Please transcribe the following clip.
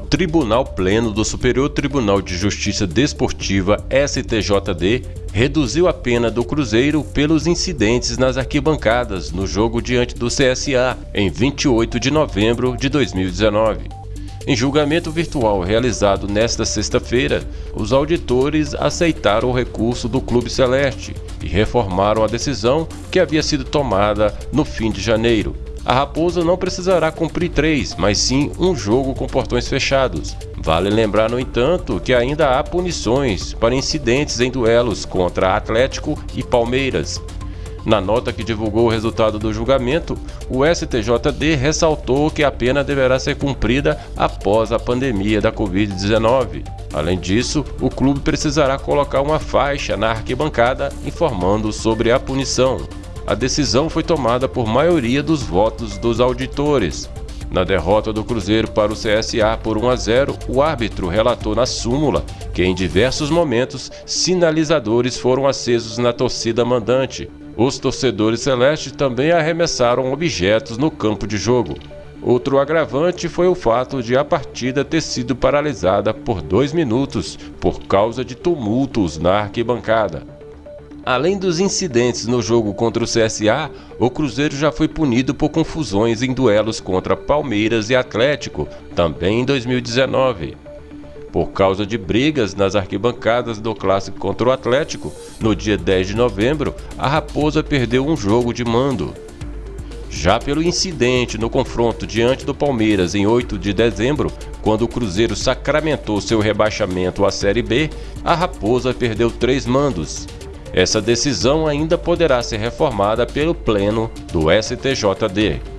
Tribunal Pleno do Superior Tribunal de Justiça Desportiva STJD reduziu a pena do Cruzeiro pelos incidentes nas arquibancadas no jogo diante do CSA em 28 de novembro de 2019. Em julgamento virtual realizado nesta sexta-feira, os auditores aceitaram o recurso do Clube Celeste e reformaram a decisão que havia sido tomada no fim de janeiro a Raposa não precisará cumprir três, mas sim um jogo com portões fechados. Vale lembrar, no entanto, que ainda há punições para incidentes em duelos contra Atlético e Palmeiras. Na nota que divulgou o resultado do julgamento, o STJD ressaltou que a pena deverá ser cumprida após a pandemia da Covid-19. Além disso, o clube precisará colocar uma faixa na arquibancada informando sobre a punição a decisão foi tomada por maioria dos votos dos auditores. Na derrota do Cruzeiro para o CSA por 1 a 0, o árbitro relatou na súmula que em diversos momentos sinalizadores foram acesos na torcida mandante. Os torcedores celestes também arremessaram objetos no campo de jogo. Outro agravante foi o fato de a partida ter sido paralisada por dois minutos por causa de tumultos na arquibancada. Além dos incidentes no jogo contra o CSA, o Cruzeiro já foi punido por confusões em duelos contra Palmeiras e Atlético, também em 2019. Por causa de brigas nas arquibancadas do clássico contra o Atlético, no dia 10 de novembro, a Raposa perdeu um jogo de mando. Já pelo incidente no confronto diante do Palmeiras em 8 de dezembro, quando o Cruzeiro sacramentou seu rebaixamento à Série B, a Raposa perdeu três mandos. Essa decisão ainda poderá ser reformada pelo Pleno do STJD.